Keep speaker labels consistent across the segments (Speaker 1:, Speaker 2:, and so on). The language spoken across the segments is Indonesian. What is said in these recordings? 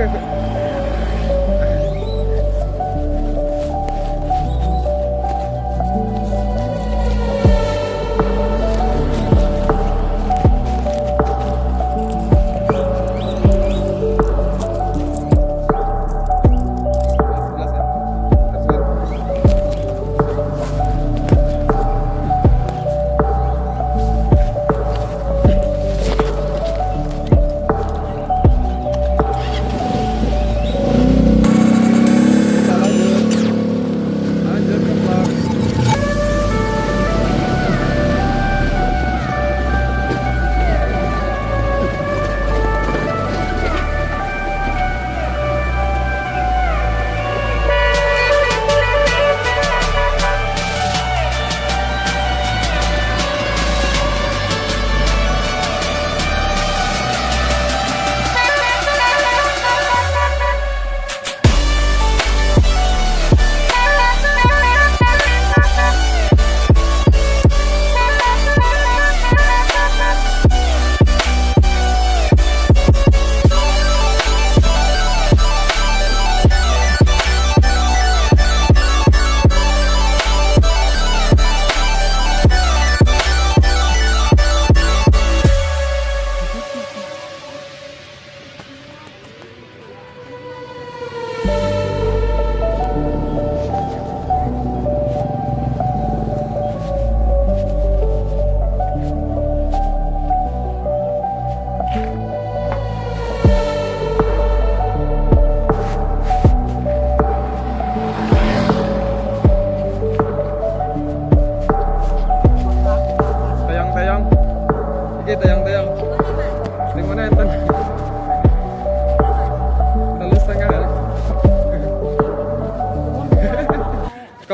Speaker 1: Sing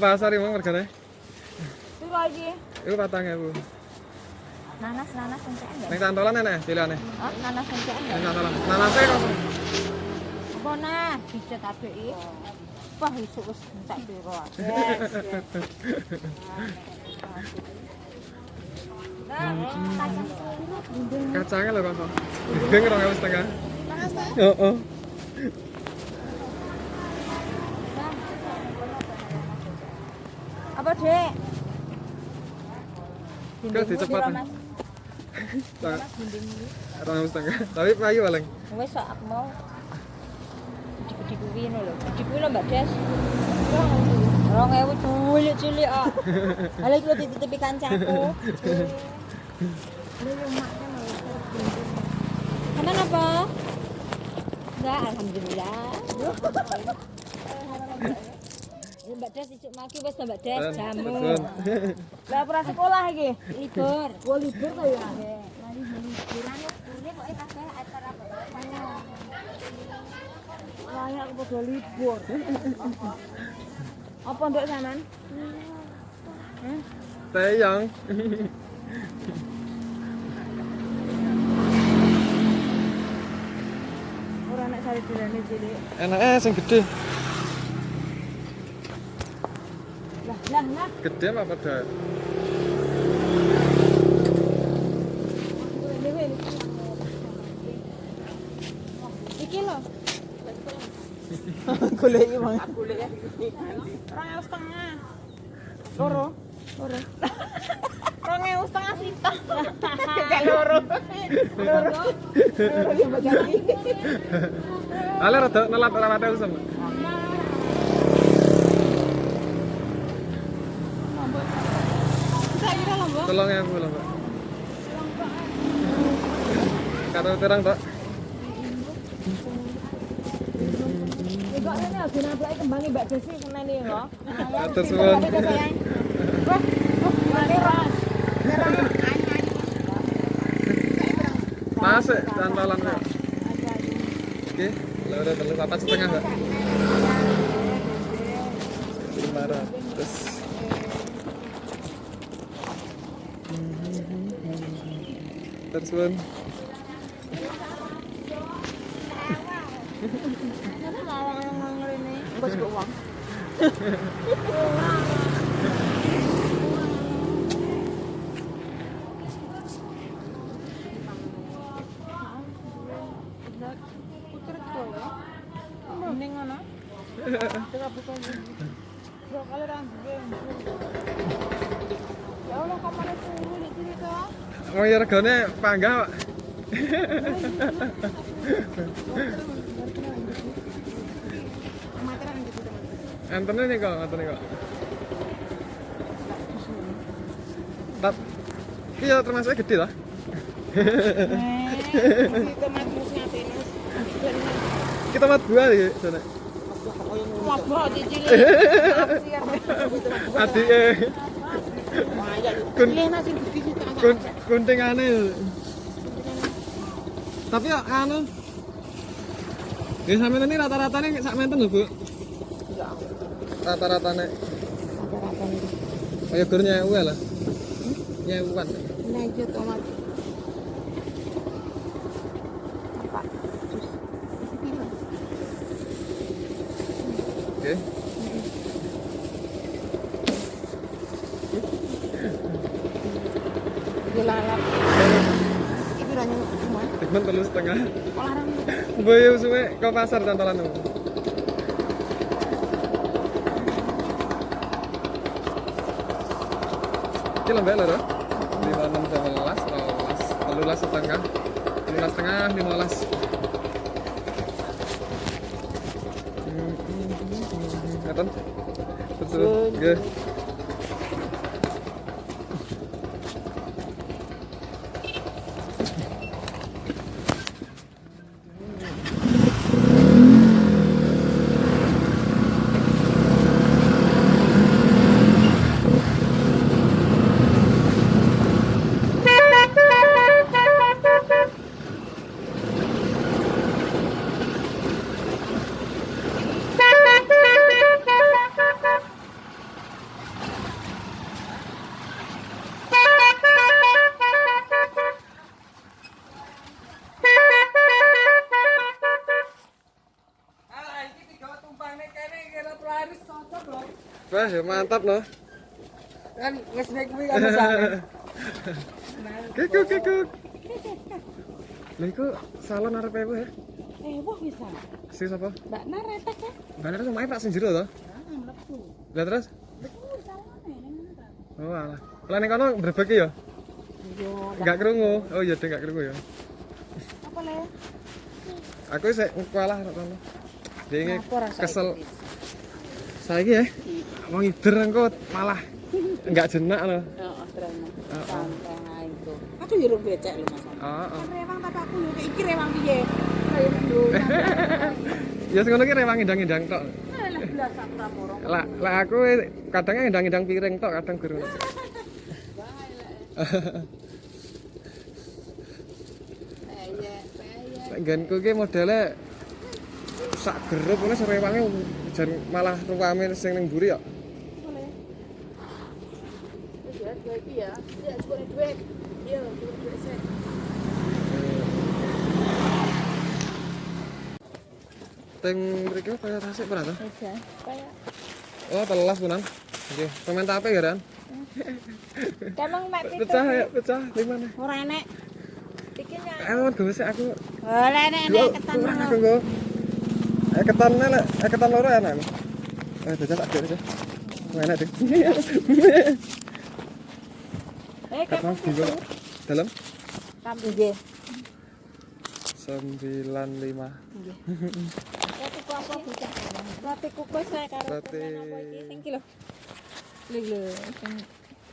Speaker 1: pasar emang regane?
Speaker 2: Piro iki?
Speaker 1: Iku patang ewu.
Speaker 2: Nanas nanas encekan enggak?
Speaker 1: Ning cantolan enek pilihane.
Speaker 2: Oh, nanas encekan
Speaker 1: Ning
Speaker 2: enggak?
Speaker 1: cantolan. Nanase kok.
Speaker 2: Apa nah? Dicet apiki. Wah, isuk wis encek piro. Yes.
Speaker 1: Kacangnya lho kok. Ewu setengah. Heeh.
Speaker 2: Apa, Dek?
Speaker 1: Kok dicepat. Rong ewu setengah. Tapi payu paling.
Speaker 2: Wis sok aku mau gede-gede kuwi ngono lho. Gede kuwi lho Mbak Des. Rong ewu cilik-cilik ah. Halo iki lho dititipi kancaku. Kamu apa? Enggak, alhamdulillah. Ya, Mbak Des isuk maki wis Mbak Des jamu. Lah ora sekolah iki. Libur. Oh, libur to ya. Lali liburan ini kok kabeh acara apa? Layak padha libur. Apa nduk sampean?
Speaker 1: Tayang.
Speaker 2: Ora nek sari dilane cilik.
Speaker 1: Enake sing gede.
Speaker 2: Lah.
Speaker 1: Gede apa?
Speaker 2: Dewe. Iki lho. Goleki bang. Goleki. Orang ewu setengah. Loro. Loro. Orang ewu setengah sita. Kayak loro. Loro. Loro.
Speaker 1: Ale rada nelat ora mate usum.
Speaker 2: Bisa kira lho, Mbak.
Speaker 1: Tolong ya, Bu, lho, Mbak. Karo terang, Pak.
Speaker 2: Kok ini lagi kembang Mbak Desi kena nih lho.
Speaker 1: Atur suwun.
Speaker 2: Wah.
Speaker 1: Masuk cantolan kok. Oke, lho udah terus apa setengah, Mbak? Lima ratus. Suwun.
Speaker 2: Bos kok uang.
Speaker 3: Mending kalau toh.
Speaker 1: Oh ya regane panggah. Pak. Antene nih kok, antene kok. Tap. Iya termasuk gede lah. Kita mat buah sana.
Speaker 3: Mat.
Speaker 1: Adik eh Kun-
Speaker 3: Kun. nasi gigi kita
Speaker 1: kun kuntingane. Tapi ya anu. Ya sampean ini rata-ratane sak menten lho, Bu. Rata-ratane.
Speaker 3: Rata-rata nih.
Speaker 1: Kaya gur nyewu lah. Nyewuan.
Speaker 3: Nah, itu tomat.
Speaker 1: Oke.
Speaker 3: Iki
Speaker 1: Temen telu setengah.
Speaker 3: larang.
Speaker 1: Boyo suwe ke pasar cantolan lu. Iki lembek lho, Ro. 56 11 12 13 setengah 13 setengah 15 Ngeten? Betul. Nggih. Wah, ya mantap loh.
Speaker 3: Kan wis nek kuwi kan.
Speaker 1: Kekuk kekuk. Lha iku salon arep ewu ya.
Speaker 3: Wah bisa.
Speaker 1: Si sapa?
Speaker 3: Mbak Nareta kan?
Speaker 1: Mbak Nara sama Pak sing jero to?
Speaker 3: Ah, mlebu.
Speaker 1: Lah terus? Oh alah. Lah ning kono berbagi ya?
Speaker 3: Yo,
Speaker 1: Enggak krungu. Oh iya, enggak krungu ya.
Speaker 3: apa le?
Speaker 1: Aku sik kualah nek kono.
Speaker 3: Rasa
Speaker 1: kesel. Saiki ya. Wong ider engko malah enggak jenak loh.
Speaker 3: Heeh.
Speaker 1: Heeh.
Speaker 3: Santai itu. Aku yo urung becek lho Mas.
Speaker 1: Heeh.
Speaker 3: Rewang tapi aku yo iki rewang piye?
Speaker 1: Ya sing ngono ki rewang ndang-ndang tok.
Speaker 3: Raporo.
Speaker 1: Lah lah aku kadang ndang-ndang piring tok, kadang guru. Nggenku ki modele sak gerup ngono serewange jan malah ruwame sing ning mburi ya.
Speaker 3: Boleh. Ya, ya. Ya, duit. Iya, duit sih.
Speaker 1: Teng mriki kaya tasik ora to?
Speaker 3: Aja. Kayak
Speaker 1: Oh, telas punan. Oke, komen tape ya, Ran?
Speaker 3: Emang mek
Speaker 1: Pecah ya, pecah. Gimana?
Speaker 3: Ora enek. Iki nya.
Speaker 1: Eh, gosek aku.
Speaker 3: Ora enek enek ketan.
Speaker 1: kurang aku nggo. Eh ketannya lek, eh ketan loro enak. lho. Eh, bocah tak sih. Enak deh.
Speaker 3: Eh,
Speaker 1: dalam
Speaker 3: nggih.
Speaker 1: 95.
Speaker 3: Roti ku apa bocah? Roti kukus saya karo
Speaker 1: Roti-?
Speaker 3: Sing iki lho. Lho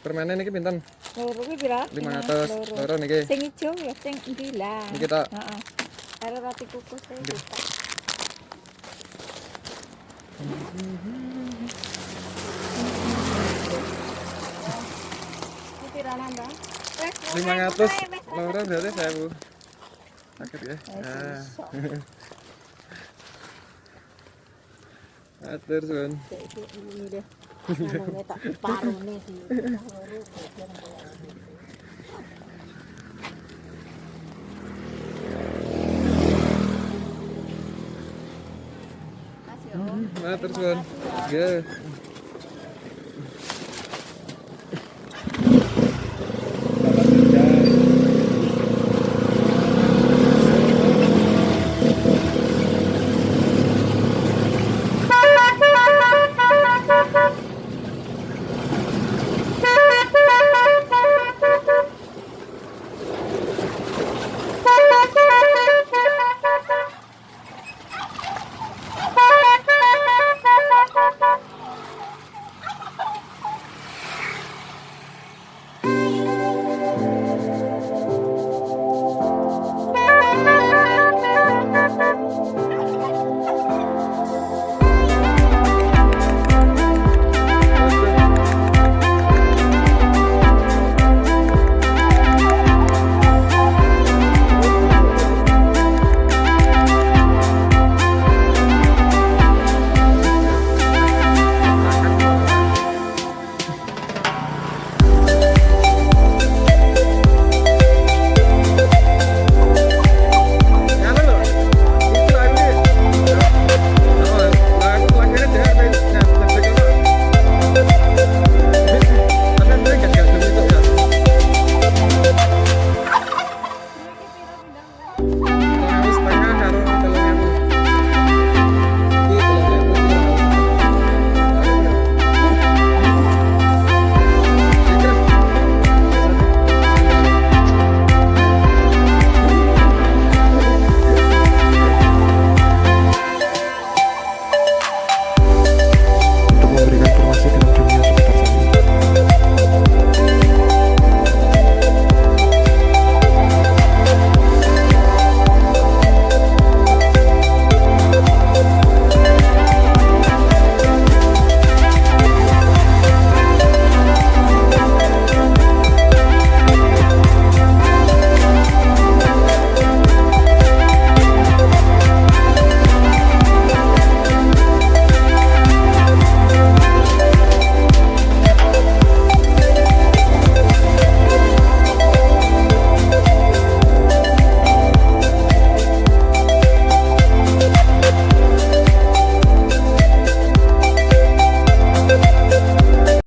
Speaker 1: Permennya niki pinten?
Speaker 3: loro kuwi pira?
Speaker 1: 500.
Speaker 3: Loro.
Speaker 1: Loro niki.
Speaker 3: Sing ijo ya sing endi lah.
Speaker 1: Niki tok.
Speaker 3: Heeh. Karo roti kukus
Speaker 1: Nggih.
Speaker 3: Iki pira nambah? Wes,
Speaker 1: 500
Speaker 3: wes, wes,
Speaker 1: loro berarti 1000. Sakit ya. Ah.
Speaker 3: sok.
Speaker 1: Atur sun.
Speaker 3: Kayak iki ini deh. Namanya tak parune sih. Loro bagian bawah. Mas